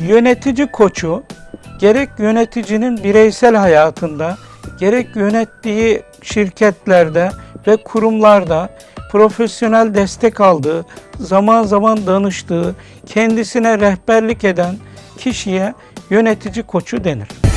Yönetici koçu gerek yöneticinin bireysel hayatında gerek yönettiği şirketlerde ve kurumlarda profesyonel destek aldığı, zaman zaman danıştığı, kendisine rehberlik eden kişiye yönetici koçu denir.